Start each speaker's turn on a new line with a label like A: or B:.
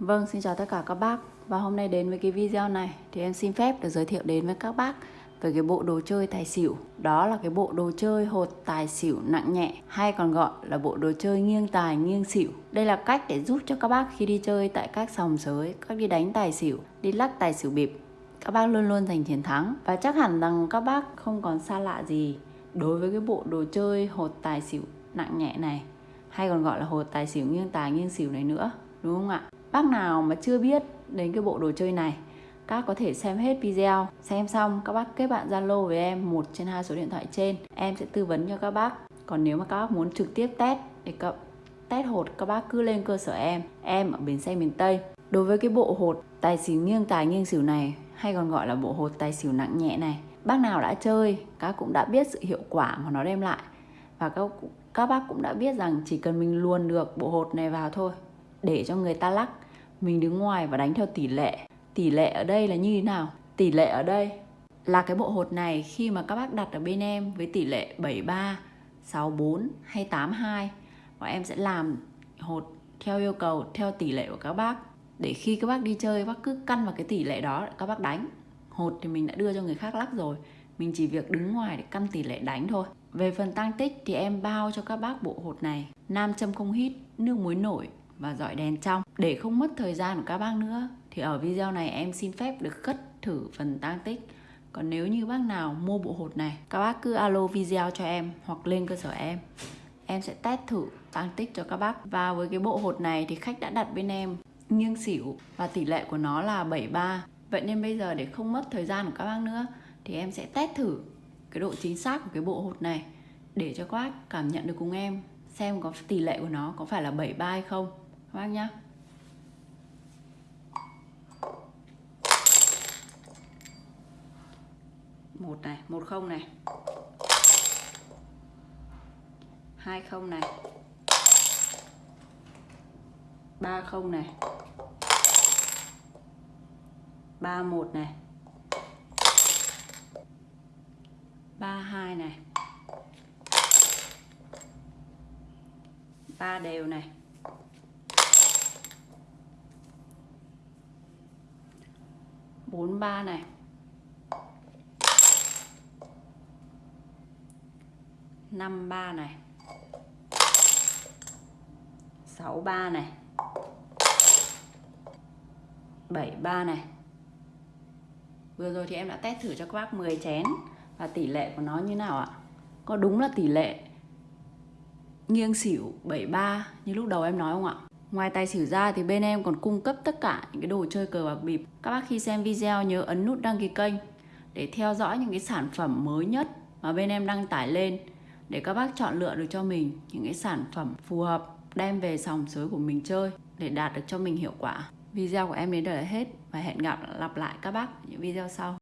A: Vâng, xin chào tất cả các bác. Và hôm nay đến với cái video này Thì em xin phép được giới thiệu đến với các bác Về cái bộ đồ chơi tài xỉu. Đó là cái bộ đồ chơi hột tài xỉu nặng nhẹ Hay còn gọi là bộ đồ chơi nghiêng tài nghiêng xỉu. Đây là cách để giúp cho các bác khi đi chơi tại các sòng sới Các đi đánh tài xỉu, đi lắc tài xỉu bịp Các bác luôn luôn giành chiến thắng. Và chắc hẳn rằng các bác không còn xa lạ gì Đối với cái bộ đồ chơi hột tài xỉu nặng nhẹ này Hay còn gọi là hột tài xỉu nghiêng tài nghiêng xỉu này nữa Đúng không ạ? Bác nào mà chưa biết đến cái bộ đồ chơi này, các có thể xem hết video. Xem xong, các bác kết bạn zalo với em một trên hai số điện thoại trên. Em sẽ tư vấn cho các bác. Còn nếu mà các bác muốn trực tiếp test để cấp test hột, các bác cứ lên cơ sở em. Em ở bến xe miền tây. Đối với cái bộ hột tài xỉu nghiêng tài nghiêng xỉu này, hay còn gọi là bộ hột tài xỉu nặng nhẹ này, bác nào đã chơi, các cũng đã biết sự hiệu quả mà nó đem lại. Và các các bác cũng đã biết rằng chỉ cần mình luồn được bộ hột này vào thôi, để cho người ta lắc mình đứng ngoài và đánh theo tỷ lệ. Tỷ lệ ở đây là như thế nào? Tỷ lệ ở đây là cái bộ hột này khi mà các bác đặt ở bên em với tỷ lệ 73 64 hay 82 và em sẽ làm hột theo yêu cầu, theo tỷ lệ của các bác. Để khi các bác đi chơi, bác cứ căn vào cái tỷ lệ đó, các bác đánh. Hột thì mình đã đưa cho người khác lắc rồi. Mình chỉ việc đứng ngoài để căn tỷ lệ đánh thôi. Về phần tăng tích thì em bao cho các bác bộ hột này. Nam châm không hít, nước muối nổi và dọi đèn trong. Để không mất thời gian của các bác nữa, thì ở video này em xin phép được cất thử phần tăng tích. Còn nếu như bác nào mua bộ hột này, các bác cứ alo video cho em hoặc lên cơ sở em. Em sẽ test thử tăng tích cho các bác. Và với cái bộ hột này thì khách đã đặt bên em nghiêng xỉu và tỷ lệ của nó là 73 vậy nên bây giờ để không mất thời gian của các bác nữa, thì em sẽ test thử cái độ chính xác của cái bộ hột này để cho các bác cảm nhận được cùng em, xem có tỷ lệ của nó có phải là 73 hay không các bác nhá một này, một không này. Hai không này. Ba không này. Ba một này. Ba hai này. Ba đều này. Bốn ba này. năm ba này. sáu ba này. bảy ba này. Vừa rồi thì em đã test thử cho các bác 10 chén. Và tỷ lệ của nó như nào ạ? Có đúng là tỷ lệ nghiêng xỉu 73 như lúc đầu em nói không ạ? Ngoài tài xỉu ra thì bên em còn cung cấp tất cả những cái đồ chơi cờ bạc bịp. Các bác khi xem video nhớ ấn nút đăng ký kênh để theo dõi những cái sản phẩm mới nhất mà bên em đăng tải lên để các bác chọn lựa được cho mình những cái sản phẩm phù hợp, đem về sòng sới của mình chơi để đạt được cho mình hiệu quả. Video của em đến đây là hết và hẹn gặp, lặp lại các bác những video sau.